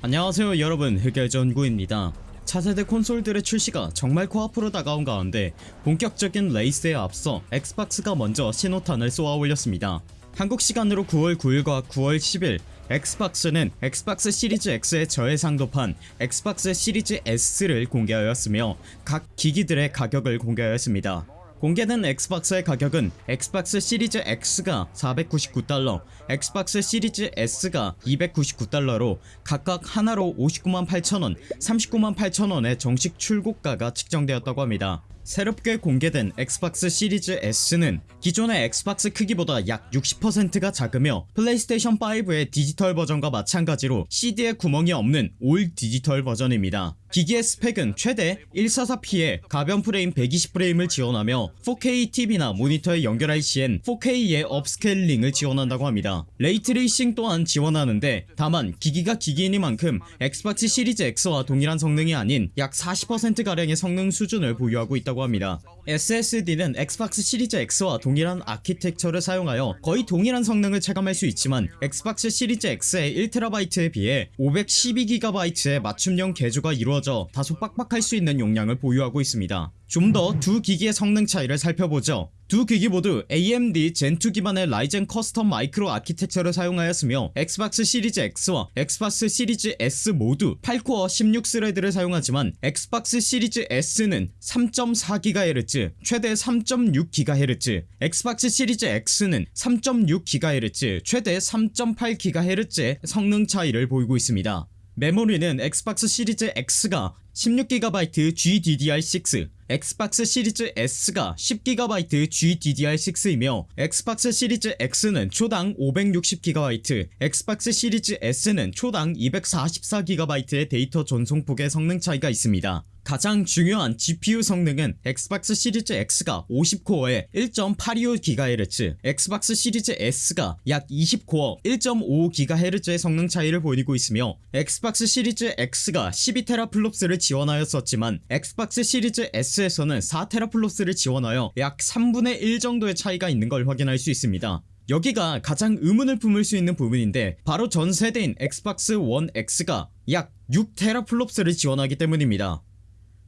안녕하세요 여러분. 흑열전구입니다. 차세대 콘솔들의 출시가 정말 코앞으로 다가온 가운데 본격적인 레이스에 앞서 엑스박스가 먼저 신호탄을 쏘아 올렸습니다. 한국 시간으로 9월 9일과 9월 10일 엑스박스는 엑스박스 시리즈 X의 저해상도판 엑스박스 시리즈 S를 공개하였으며 각 기기들의 가격을 공개하였습니다 공개된 엑스박스의 가격은 엑스박스 시리즈 X가 499달러, 엑스박스 시리즈 S가 299달러로 각각 한화로 59만 8천원, 39만 8천원의 정식 출고가가 책정되었다고 합니다. 새롭게 공개된 엑스박스 시리즈 S는 기존의 엑스박스 크기보다 약 60%가 작으며 플레이스테이션 5의 디지털 버전과 마찬가지로 CD에 구멍이 없는 all digital 버전입니다. 기기의 스펙은 최대 144p의 가변 프레임 120프레임을 지원하며 4K TV나 모니터에 연결할 시엔 4K의 upscaling을 지원한다고 합니다. ray tracing 또한 지원하는데 다만 기기가 기기이니만큼 엑스박스 시리즈 X와 동일한 성능이 아닌 약 40%가량의 성능 수준을 보유하고 있다고 합니다. SSD는 엑스박스 시리즈 X와 동일한 아키텍처를 사용하여 거의 동일한 성능을 체감할 수 있지만 엑스박스 시리즈 X의 1TB에 비해 512GB의 맞춤형 개조가 이루어져 다소 빡빡할 수 있는 용량을 보유하고 있습니다. 좀 더 두 기기의 성능 차이를 살펴보죠. 두 기기 모두 AMD 젠2 기반의 라이젠 custom 마이크로 아키텍처를 사용하였으며 엑스박스 시리즈 X와 엑스박스 시리즈 S 모두 8코어 16thread를 사용하지만 엑스박스 시리즈 S는 3.4GHz 최대 3.6GHz 엑스박스 시리즈 X는 3.6GHz 최대 3.8GHz의 성능 차이를 보이고 있습니다. 메모리는 엑스박스 시리즈 X가 16GB GDDR6 엑스박스 시리즈 S가 10GB GDDR6이며 엑스박스 시리즈 X는 초당 560GB 엑스박스 시리즈 S는 초당 244GB의 데이터 전송폭의 성능 차이가 있습니다 가장 중요한 GPU 성능은 엑스박스 시리즈 X가 50코어에 1.825GHz 엑스박스 시리즈 S가 약 20코어 1.55GHz의 성능 차이를 보이고 있으며 엑스박스 시리즈 X가 12teraflops를 지원하였었지만 엑스박스 시리즈 S에서는 4teraflops를 지원하여 약 3분의 1 정도의 차이가 있는 걸 확인할 수 있습니다. 여기가 가장 의문을 품을 수 있는 부분인데 바로 전 세대인 엑스박스 원 X가 약 6teraflops를 지원하기 때문입니다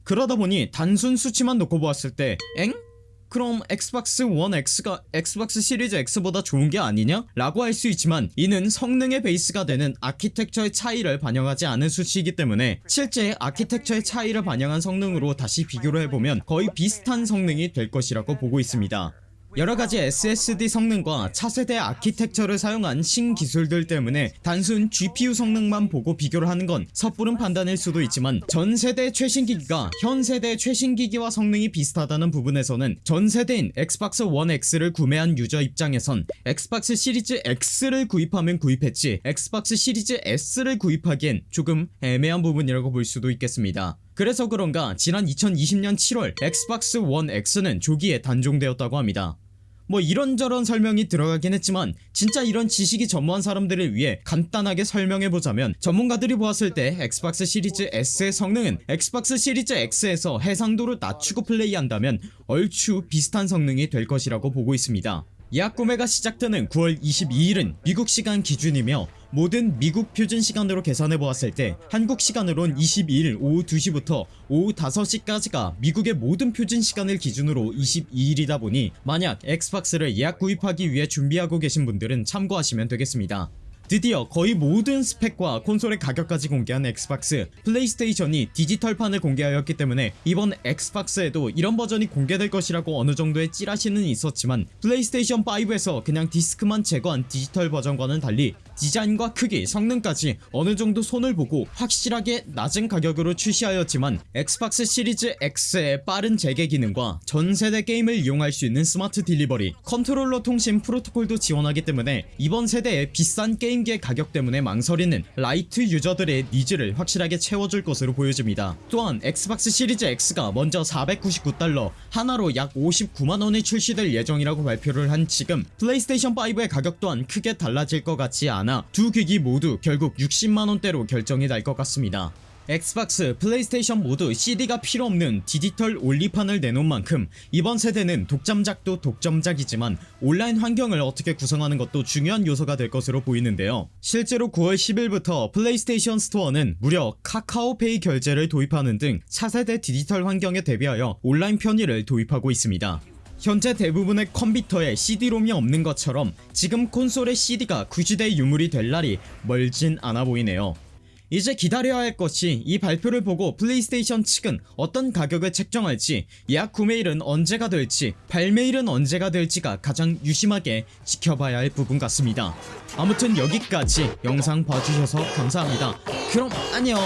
그러다 보니 단순 수치만 놓고 보았을 때 엥? 그럼 엑스박스 원 X가 엑스박스 시리즈 X보다 좋은게 아니냐? 라고 할 수 있지만 이는 성능의 베이스가 되는 아키텍처의 차이를 반영하지 않은 수치이기 때문에 실제 아키텍처의 차이를 반영한 성능으로 다시 비교를 해보면 거의 비슷한 성능이 될 것이라고 보고 있습니다 여러가지 SSD 성능과 차세대 아키텍처를 사용한 신기술들 때문에 단순 GPU 성능만 보고 비교를 하는 건 섣부른 판단일 수도 있지만 전세대 최신기기가 현세대 최신기기와 성능이 비슷하다는 부분에서는 전세대인 엑스박스 원 X를 구매한 유저 입장에선 엑스박스 시리즈 X를 구입하면 구입했지 엑스박스 시리즈 S를 구입하기엔 조금 애매한 부분이라고 볼 수도 있겠습니다 그래서 그런가 지난 2020년 7월 엑스박스 원 X는 조기에 단종되었다고 합니다. 뭐 이런저런 설명이 들어가긴 했지만 진짜 이런 지식이 전무한 사람들을 위해 간단하게 설명해보자면 전문가들이 보았을 때 엑스박스 시리즈 S의 성능은 엑스박스 시리즈 X에서 해상도를 낮추고 플레이한다면 얼추 비슷한 성능이 될 것이라고 보고 있습니다 예약 구매가 시작되는 9월 22일은 미국 시간 기준이며 모든 미국 표준 시간으로 계산해 보았을 때 한국 시간으론 22일 오후 2시부터 오후 5시까지가 미국의 모든 표준 시간을 기준으로 22일이다 보니 만약 엑스박스를 예약 구입하기 위해 준비하고 계신 분들은 참고하시면 되겠습니다 드디어 거의 모든 스펙과 콘솔의 가격까지 공개한 엑스박스 플레이스테이션이 디지털판을 공개하였기 때문에 이번 엑스박스에도 이런 버전이 공개될 것이라고 어느정도의 찌라시는 있었지만 플레이스테이션 5에서 그냥 디스크만 제거한 디지털 버전과는 달리 디자인과 크기, 성능까지 어느정도 손을 보고 확실하게 낮은 가격으로 출시하였지만 엑스박스 시리즈 X의 빠른 재개 기능과 전세대 게임을 이용할 수 있는 Smart Delivery 컨트롤러 통신 프로토콜도 지원하기 때문에 이번 세대의 비싼 게임기의 가격 때문에 망설이는 light 유저들의 needs를 확실하게 채워줄 것으로 보여집니다. 또한 엑스박스 시리즈 X가 먼저 499달러 한화로 약 59만원에 출시될 예정이라고 발표를 한 지금 플레이스테이션 5의 가격 또한 크게 달라질 것 같지 않아 두 기기 모두 결국 60만원대로 결정이 날 것 같습니다 엑스박스, 플레이스테이션 모두 CD가 필요 없는 digital only판을 내놓은 만큼 이번 세대는 독점작도 독점작이지만 온라인 환경을 어떻게 구성하는 것도 중요한 요소가 될 것으로 보이는데요. 실제로 9월 10일부터 플레이스테이션 스토어는 무려 카카오페이 결제를 도입하는 등 차세대 디지털 환경에 대비하여 온라인 편의를 도입하고 있습니다. 현재 대부분의 컴퓨터에 CD롬이 없는 것처럼 지금 콘솔의 CD가 구시대 유물이 될 날이 멀진 않아 보이네요. 이제 기다려야 할 것이 이 발표를 보고 플레이스테이션 측은 어떤 가격을 책정할지 예약 구매일은 언제가 될지 발매일은 언제가 될지가 가장 유심하게 지켜봐야 할 부분 같습니다. 아무튼 여기까지 영상 봐주셔서 감사합니다. 그럼 안녕